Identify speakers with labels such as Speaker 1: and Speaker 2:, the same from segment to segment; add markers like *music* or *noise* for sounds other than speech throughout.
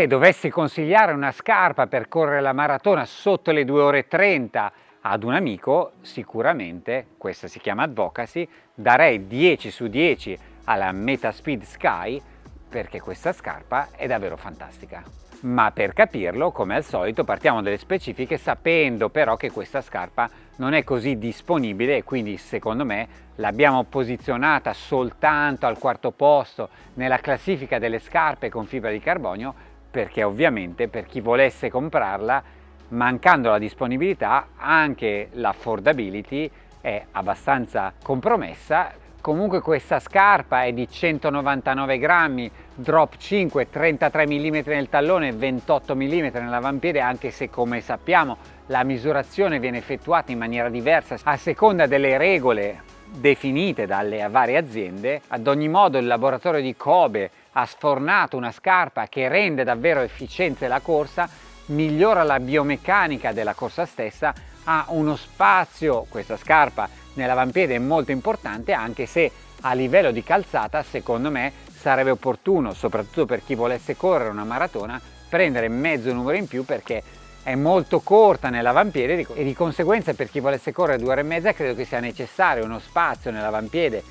Speaker 1: Se dovessi consigliare una scarpa per correre la maratona sotto le 2 ore 30 ad un amico, sicuramente, questa si chiama Advocacy, darei 10 su 10 alla Metaspeed Sky perché questa scarpa è davvero fantastica. Ma per capirlo, come al solito, partiamo dalle specifiche sapendo però che questa scarpa non è così disponibile e quindi secondo me l'abbiamo posizionata soltanto al quarto posto nella classifica delle scarpe con fibra di carbonio perché ovviamente per chi volesse comprarla mancando la disponibilità anche l'affordability è abbastanza compromessa Comunque questa scarpa è di 199 grammi, drop 5, 33 mm nel tallone, 28 mm nell'avampiede, anche se come sappiamo la misurazione viene effettuata in maniera diversa a seconda delle regole definite dalle varie aziende. Ad ogni modo il laboratorio di Kobe ha sfornato una scarpa che rende davvero efficiente la corsa, migliora la biomeccanica della corsa stessa, ha uno spazio, questa scarpa, nell'avampiede è molto importante anche se a livello di calzata secondo me sarebbe opportuno, soprattutto per chi volesse correre una maratona, prendere mezzo numero in più perché è molto corta nell'avampiede e di conseguenza per chi volesse correre due ore e mezza credo che sia necessario uno spazio nell'avampiede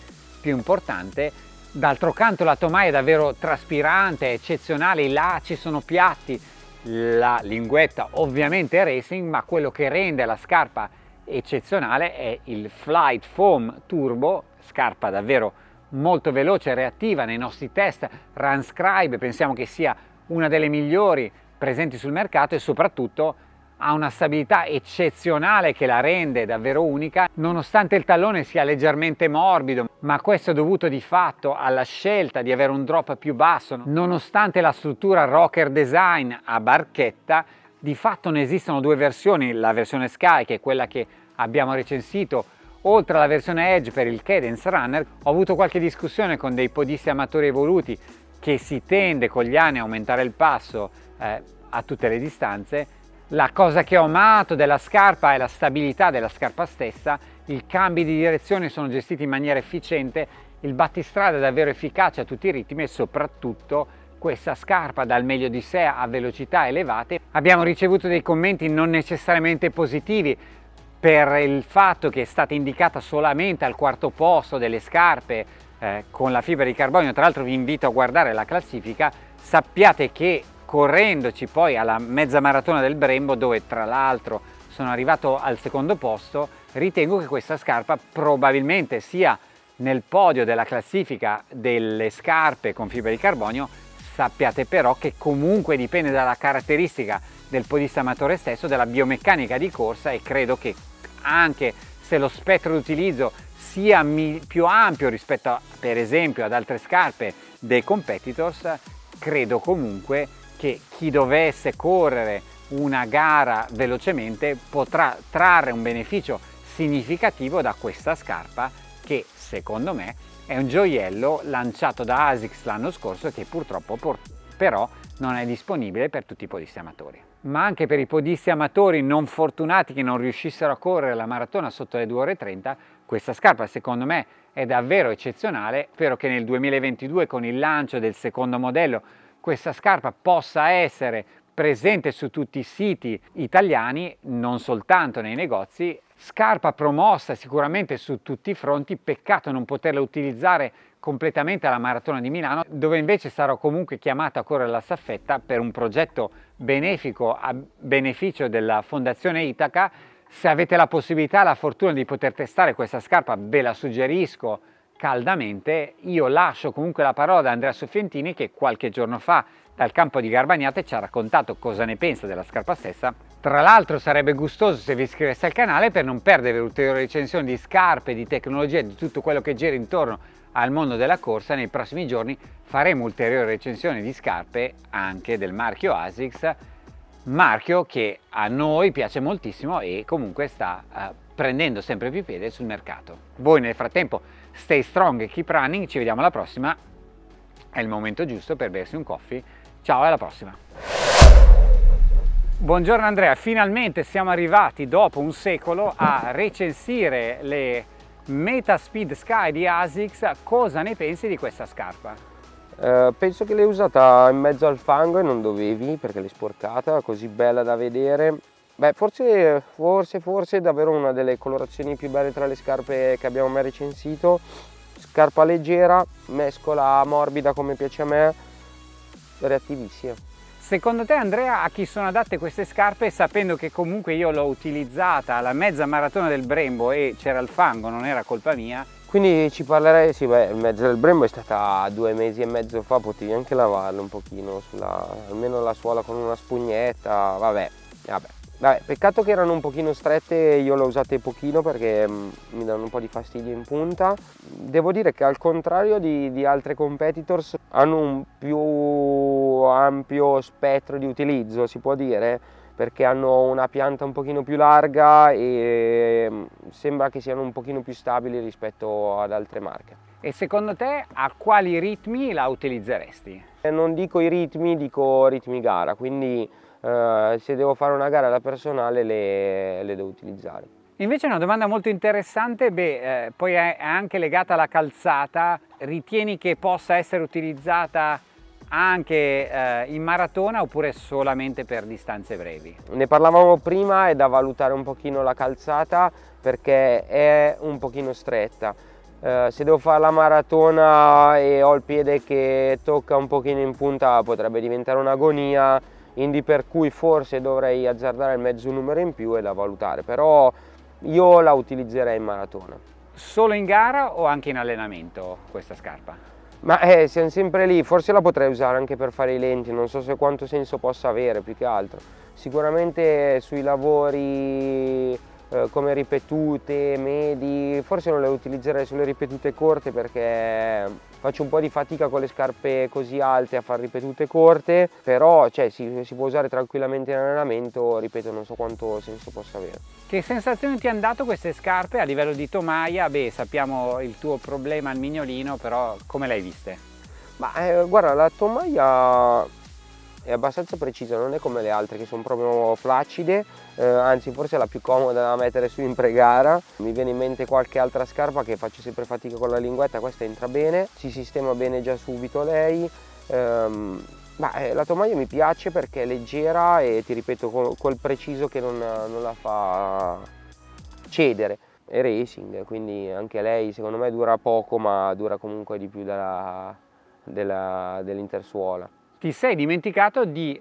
Speaker 1: più importante d'altro canto la tomaia è davvero traspirante, è eccezionale, i lacci sono piatti la linguetta ovviamente è racing ma quello che rende la scarpa eccezionale è il Flight Foam Turbo, scarpa davvero molto veloce reattiva nei nostri test, Runscribe pensiamo che sia una delle migliori presenti sul mercato e soprattutto ha una stabilità eccezionale che la rende davvero unica nonostante il tallone sia leggermente morbido ma questo è dovuto di fatto alla scelta di avere un drop più basso. Nonostante la struttura rocker design a barchetta di fatto ne esistono due versioni la versione Sky che è quella che abbiamo recensito oltre alla versione Edge per il Cadence Runner ho avuto qualche discussione con dei podisti amatori evoluti che si tende con gli anni a aumentare il passo eh, a tutte le distanze la cosa che ho amato della scarpa è la stabilità della scarpa stessa i cambi di direzione sono gestiti in maniera efficiente il battistrada è davvero efficace a tutti i ritmi e soprattutto questa scarpa dà il meglio di sé a velocità elevate abbiamo ricevuto dei commenti non necessariamente positivi per il fatto che è stata indicata solamente al quarto posto delle scarpe eh, con la fibra di carbonio, tra l'altro vi invito a guardare la classifica, sappiate che correndoci poi alla mezza maratona del Brembo dove tra l'altro sono arrivato al secondo posto, ritengo che questa scarpa probabilmente sia nel podio della classifica delle scarpe con fibra di carbonio, sappiate però che comunque dipende dalla caratteristica del podista amatore stesso, della biomeccanica di corsa e credo che anche se lo spettro d'utilizzo sia più ampio rispetto a, per esempio ad altre scarpe dei competitors, credo comunque che chi dovesse correre una gara velocemente potrà trarre un beneficio significativo da questa scarpa che secondo me è un gioiello lanciato da ASICS l'anno scorso che purtroppo però non è disponibile per tutti i podisti amatori ma anche per i podisti amatori non fortunati che non riuscissero a correre la maratona sotto le 2 ore 30, questa scarpa secondo me è davvero eccezionale. Spero che nel 2022 con il lancio del secondo modello questa scarpa possa essere presente su tutti i siti italiani, non soltanto nei negozi. Scarpa promossa sicuramente su tutti i fronti, peccato non poterla utilizzare completamente alla Maratona di Milano, dove invece sarò comunque chiamato a correre la staffetta per un progetto benefico a beneficio della Fondazione Itaca. Se avete la possibilità, la fortuna di poter testare questa scarpa, ve la suggerisco caldamente. Io lascio comunque la parola ad Andrea Soffientini che qualche giorno fa dal campo di Garbagnate ci ha raccontato cosa ne pensa della scarpa stessa. Tra l'altro sarebbe gustoso se vi iscriveste al canale per non perdere ulteriori recensioni di scarpe, di tecnologia, di tutto quello che gira intorno al mondo della corsa. Nei prossimi giorni faremo ulteriori recensioni di scarpe anche del marchio ASICS, marchio che a noi piace moltissimo e comunque sta uh, prendendo sempre più piede sul mercato. Voi nel frattempo stay strong keep running, ci vediamo alla prossima, è il momento giusto per bersi un coffee, ciao alla prossima! Buongiorno Andrea, finalmente siamo arrivati dopo un secolo a recensire le Metaspeed Sky di ASICS, cosa ne pensi di questa scarpa?
Speaker 2: Uh, penso che l'hai usata in mezzo al fango e non dovevi perché l'hai sporcata, così bella da vedere. Beh, forse, forse, forse è davvero una delle colorazioni più belle tra le scarpe che abbiamo mai recensito. Scarpa leggera, mescola morbida come piace a me, reattivissima.
Speaker 1: Secondo te Andrea a chi sono adatte queste scarpe sapendo che comunque io l'ho utilizzata alla mezza maratona del Brembo e c'era il fango, non era colpa mia,
Speaker 2: quindi ci parlerei, sì beh, il mezzo del Brembo è stata due mesi e mezzo fa, potevi anche lavarlo un pochino, sulla, almeno la suola con una spugnetta, vabbè, vabbè. Vabbè, peccato che erano un pochino strette, io le ho usate pochino perché mh, mm, mi danno un po' di fastidio in punta. Devo dire che al contrario di, di altre competitors hanno un più ampio spettro di utilizzo, si può dire, perché hanno una pianta un pochino più larga e mm, sembra che siano un pochino più stabili rispetto ad altre marche.
Speaker 1: E secondo te a quali ritmi la utilizzeresti?
Speaker 2: Eh, non dico i ritmi, dico ritmi gara, quindi eh, se devo fare una gara da personale le, le devo utilizzare.
Speaker 1: Invece una domanda molto interessante, beh, eh, poi è anche legata alla calzata, ritieni che possa essere utilizzata anche eh, in maratona oppure solamente per distanze brevi?
Speaker 2: Ne parlavamo prima, è da valutare un pochino la calzata perché è un pochino stretta. Eh, se devo fare la maratona e ho il piede che tocca un pochino in punta potrebbe diventare un'agonia, quindi per cui forse dovrei azzardare il mezzo numero in più e da valutare, però io la utilizzerei in maratona.
Speaker 1: Solo in gara o anche in allenamento questa scarpa?
Speaker 2: Ma eh, siamo sempre lì, forse la potrei usare anche per fare i lenti, non so se quanto senso possa avere più che altro. Sicuramente sui lavori eh, come ripetute, medi, forse non le utilizzerei sulle ripetute corte perché faccio un po' di fatica con le scarpe così alte a fare ripetute corte, però cioè, si, si, può usare tranquillamente in allenamento, ripeto non so quanto senso possa avere.
Speaker 1: Che sensazioni ti hanno dato queste scarpe a livello di tomaia? Beh sappiamo il tuo problema al mignolino, però come le hai viste?
Speaker 2: Ma eh, guarda la tomaia è abbastanza precisa, non è come le altre che sono proprio flaccide, eh, anzi forse è la più comoda da mettere su in pregara. Mi viene in mente qualche altra scarpa che faccio sempre fatica con la linguetta, questa entra bene, si sistema bene già subito lei. Ehm, ma, eh, la tomaia mi piace perché è leggera e ti ripeto col preciso che non, non la fa cedere è racing quindi anche lei secondo me dura poco ma dura comunque di più dell'intersuola
Speaker 1: ti sei dimenticato di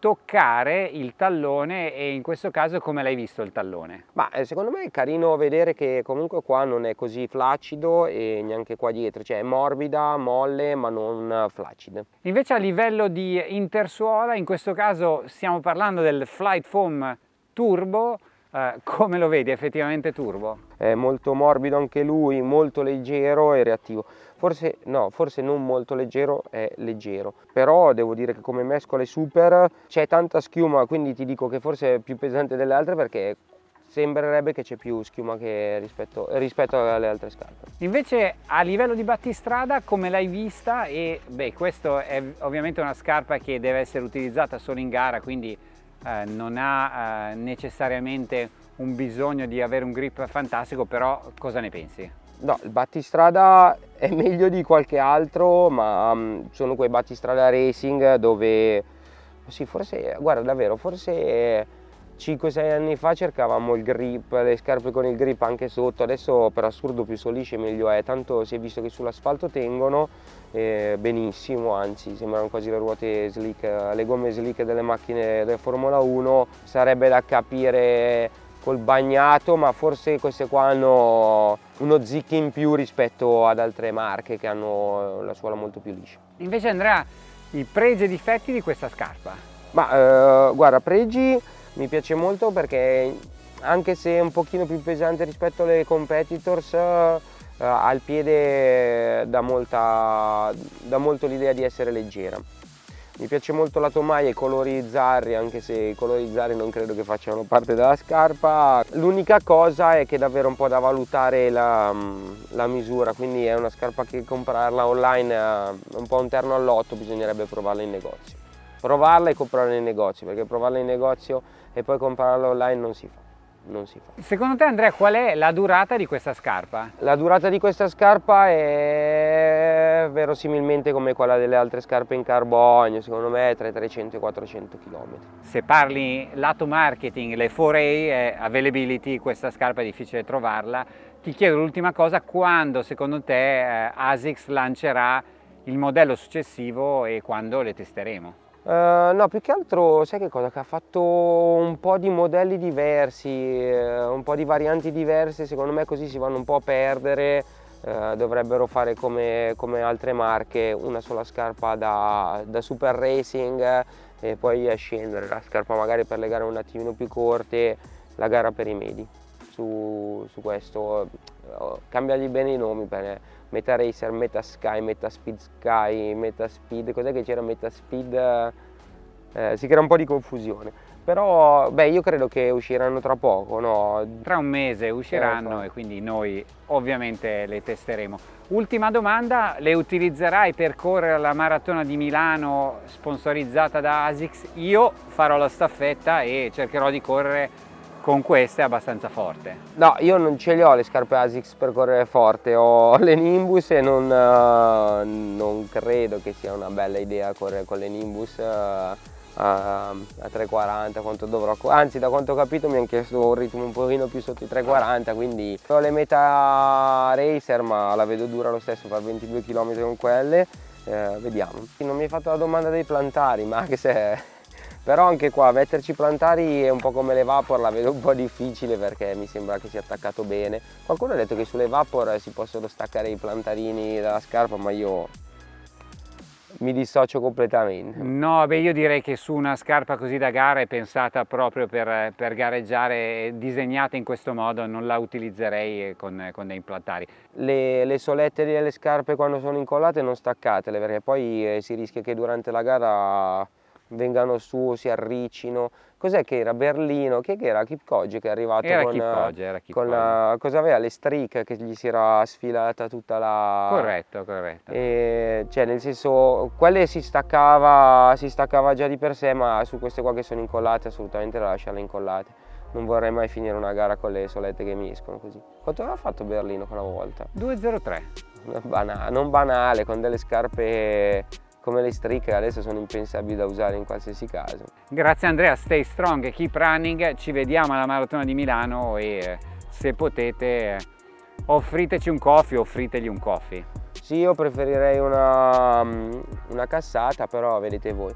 Speaker 1: toccare il tallone e in questo caso come l'hai visto il tallone?
Speaker 2: Ma eh, secondo me è carino vedere che comunque qua non è così flaccido e neanche qua dietro, cioè è morbida, molle ma non flaccida.
Speaker 1: Invece a livello di intersuola, in questo caso stiamo parlando del Flight Foam Turbo, eh, come lo vedi effettivamente turbo?
Speaker 2: È molto morbido anche lui, molto leggero e reattivo. Forse no, forse non molto leggero, è leggero. Però devo dire che come mescola è super, c'è tanta schiuma, quindi ti dico che forse è più pesante delle altre perché sembrerebbe che c'è più schiuma rispetto, rispetto, alle altre scarpe.
Speaker 1: Invece a livello di battistrada come l'hai vista? E beh, questa è ovviamente una scarpa che deve essere utilizzata solo in gara, quindi eh, non ha eh, necessariamente un bisogno di avere un grip fantastico, però cosa ne pensi?
Speaker 2: No, il battistrada è *laughs* meglio di qualche altro, ma um, sono quei battistrada racing dove, sì, forse, guarda davvero, forse 5-6 anni fa cercavamo il grip, le scarpe con il grip anche sotto, adesso per assurdo più solisce meglio è, tanto si è visto che sull'asfalto tengono eh, benissimo, anzi sembrano quasi le ruote slick, le gomme slick delle macchine della Formula 1, sarebbe da capire col bagnato, ma forse queste qua hanno uno zic in più rispetto ad altre marche che hanno la suola molto più liscia.
Speaker 1: Invece Andrea, i pregi e difetti di questa scarpa?
Speaker 2: Ma eh, guarda, pregi mi piace molto perché anche se è un pochino più pesante rispetto alle competitors eh, al piede dà, molta, dà molto l'idea di essere leggera mi piace molto la tomaia e i colori zarri anche se i colori zarri non credo che facciano parte della scarpa l'unica cosa è che è davvero un po' da valutare la, la misura quindi è una scarpa che comprarla online è un po' un terno all'otto bisognerebbe provarla in negozio provarla e comprarla in negozio perché provarla in negozio e poi comprarla online non si fa. Non si fa.
Speaker 1: Secondo te Andrea qual è la durata di questa scarpa?
Speaker 2: La durata di questa scarpa è verosimilmente come quella delle altre scarpe in carbonio, secondo me tra i 300 e i 400 km.
Speaker 1: Se parli lato marketing, le 4A è availability, questa scarpa è difficile trovarla, ti chiedo l'ultima cosa, quando secondo te eh, ASICS lancerà il modello successivo e quando le testeremo?
Speaker 2: Uh, no, più che altro, sai che cosa? Che ha fatto un po' di modelli diversi, uh, un po' di varianti diverse, secondo me così si vanno un po' a perdere, uh, dovrebbero fare come, come, altre marche, una sola scarpa da, da, super racing e poi a scendere, la scarpa magari per le gare un attimino più corte, la gara per i medi. Su, su questo cambiagli bene i nomi per Meta Racer, Meta Sky, Meta Speed Sky, Meta Speed, cos'è che c'era Meta Speed? Eh, si crea un po' di confusione. Però beh, io credo che usciranno tra poco, no?
Speaker 1: Tra un mese usciranno eh, e quindi noi ovviamente le testeremo. Ultima domanda, le utilizzerai per correre la maratona di Milano sponsorizzata da ASICS? Io farò la staffetta e cercherò di correre con queste abbastanza forte.
Speaker 2: No, io non ce le ho le scarpe ASICS per correre forte, ho *laughs* le Nimbus e non, uh, non credo che sia una bella idea correre con le Nimbus uh, a, a 3.40 quanto dovrò, anzi da quanto ho capito mi hanno chiesto un ritmo un pochino più sotto i 3.40 quindi ho le meta racer ma la vedo dura lo stesso fare 22 km con quelle eh, vediamo non mi hai fatto la domanda dei plantari ma anche se *laughs* però anche qua metterci plantari è un po' come le Vapor, la vedo un po' difficile perché mi sembra che sia attaccato bene. Qualcuno ha detto che sulle Vapor si possono staccare i plantarini dalla scarpa, ma io mi dissocio completamente.
Speaker 1: No, beh io direi che su una scarpa così da gara è pensata proprio per, per gareggiare, disegnata in questo modo, non la utilizzerei con, con dei plantari.
Speaker 2: Le, le, solette delle scarpe quando sono incollate non staccatele perché poi eh, si rischia che durante la gara vengano su, si arriccino. Cos'è che era? Berlino? Che era? Kipkoge che è arrivato
Speaker 1: era
Speaker 2: con,
Speaker 1: Kipkoge, era
Speaker 2: Kipkoge. con la, cosa aveva? Le streak che gli si era sfilata tutta la...
Speaker 1: Corretto, corretto.
Speaker 2: E, cioè nel senso, quelle si staccava, si staccava già di per sé, ma su queste qua che sono incollate assolutamente da lasciarle incollate. Non vorrei mai finire una gara con le solette che mi escono così. Quanto aveva fatto Berlino quella volta?
Speaker 1: 2.03.
Speaker 2: Banale, non banale, con delle scarpe come le strisce adesso sono impensabili da usare in qualsiasi caso.
Speaker 1: Grazie Andrea, stay strong, keep running, ci vediamo alla Maratona di Milano e se potete offriteci un coffee, offritegli un coffee.
Speaker 2: Sì, io preferirei una, mm, una cassata, però vedete voi.